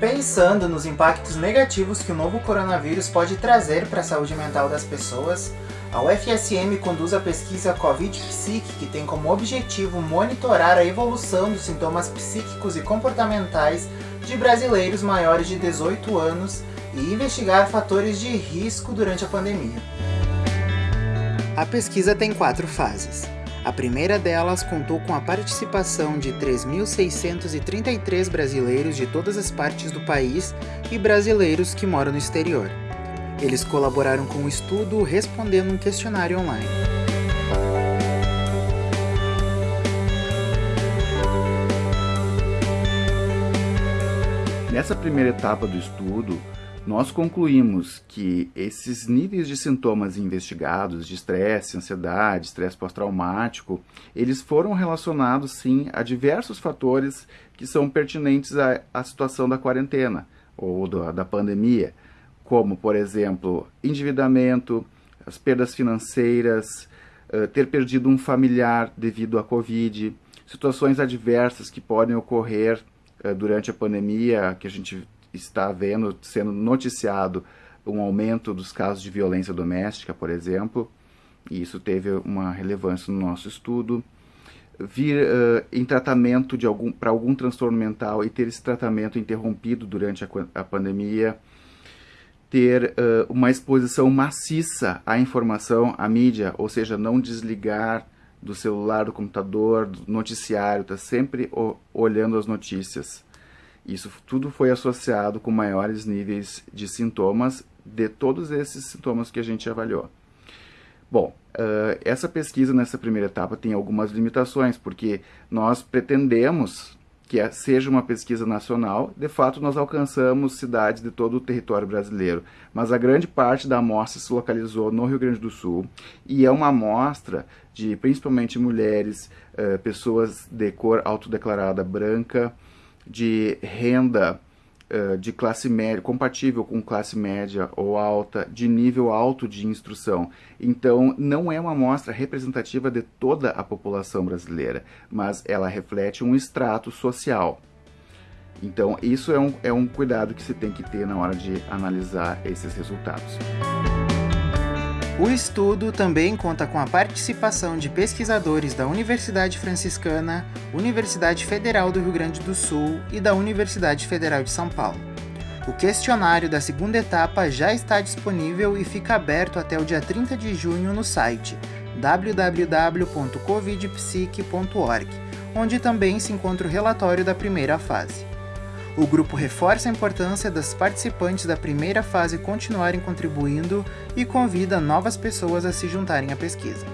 Pensando nos impactos negativos que o novo coronavírus pode trazer para a saúde mental das pessoas, a UFSM conduz a pesquisa Covid Psique, que tem como objetivo monitorar a evolução dos sintomas psíquicos e comportamentais de brasileiros maiores de 18 anos e investigar fatores de risco durante a pandemia. A pesquisa tem quatro fases. A primeira delas contou com a participação de 3.633 brasileiros de todas as partes do país e brasileiros que moram no exterior. Eles colaboraram com o estudo respondendo um questionário online. Nessa primeira etapa do estudo, nós concluímos que esses níveis de sintomas investigados, de estresse, ansiedade, estresse pós-traumático, eles foram relacionados sim a diversos fatores que são pertinentes à, à situação da quarentena ou do, da pandemia, como, por exemplo, endividamento, as perdas financeiras, uh, ter perdido um familiar devido à Covid, situações adversas que podem ocorrer uh, durante a pandemia, que a gente está vendo, sendo noticiado um aumento dos casos de violência doméstica, por exemplo, e isso teve uma relevância no nosso estudo. Vir uh, em tratamento de algum, para algum transtorno mental e ter esse tratamento interrompido durante a, a pandemia, ter uh, uma exposição maciça à informação, à mídia, ou seja, não desligar do celular, do computador, do noticiário, está sempre olhando as notícias. Isso tudo foi associado com maiores níveis de sintomas de todos esses sintomas que a gente avaliou. Bom, uh, essa pesquisa nessa primeira etapa tem algumas limitações, porque nós pretendemos que seja uma pesquisa nacional, de fato nós alcançamos cidades de todo o território brasileiro, mas a grande parte da amostra se localizou no Rio Grande do Sul e é uma amostra de principalmente mulheres, uh, pessoas de cor autodeclarada branca, de renda uh, de classe média, compatível com classe média ou alta, de nível alto de instrução. Então, não é uma amostra representativa de toda a população brasileira, mas ela reflete um extrato social. Então, isso é um, é um cuidado que se tem que ter na hora de analisar esses resultados. O estudo também conta com a participação de pesquisadores da Universidade Franciscana, Universidade Federal do Rio Grande do Sul e da Universidade Federal de São Paulo. O questionário da segunda etapa já está disponível e fica aberto até o dia 30 de junho no site www.covidpsique.org, onde também se encontra o relatório da primeira fase. O grupo reforça a importância das participantes da primeira fase continuarem contribuindo e convida novas pessoas a se juntarem à pesquisa.